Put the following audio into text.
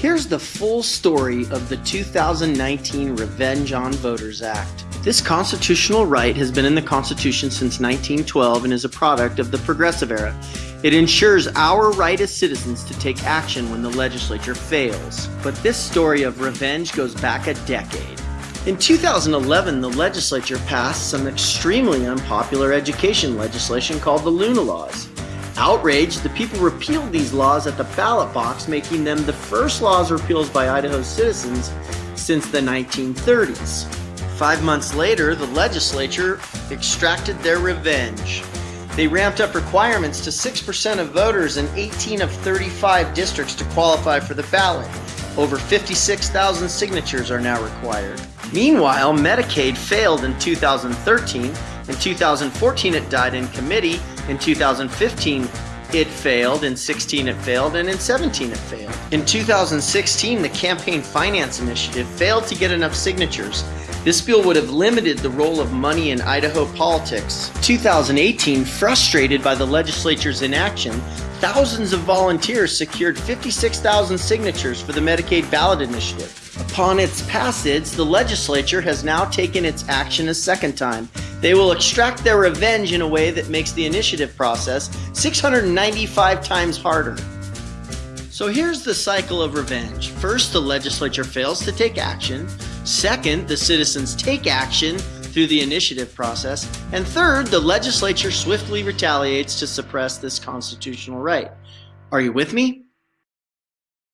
Here's the full story of the 2019 Revenge on Voters Act. This constitutional right has been in the Constitution since 1912 and is a product of the Progressive Era. It ensures our right as citizens to take action when the legislature fails. But this story of revenge goes back a decade. In 2011, the legislature passed some extremely unpopular education legislation called the Luna Laws. Outraged, the people repealed these laws at the ballot box, making them the first laws repealed by Idaho citizens since the 1930s. Five months later, the legislature extracted their revenge. They ramped up requirements to 6% of voters in 18 of 35 districts to qualify for the ballot. Over 56,000 signatures are now required. Meanwhile, Medicaid failed in 2013 in 2014, it died in committee. In 2015, it failed. In 16, it failed. And in 17, it failed. In 2016, the Campaign Finance Initiative failed to get enough signatures. This bill would have limited the role of money in Idaho politics. 2018, frustrated by the legislature's inaction, thousands of volunteers secured 56,000 signatures for the Medicaid ballot initiative. Upon its passage, the legislature has now taken its action a second time. They will extract their revenge in a way that makes the initiative process 695 times harder. So here's the cycle of revenge. First, the legislature fails to take action. Second, the citizens take action through the initiative process. And third, the legislature swiftly retaliates to suppress this constitutional right. Are you with me?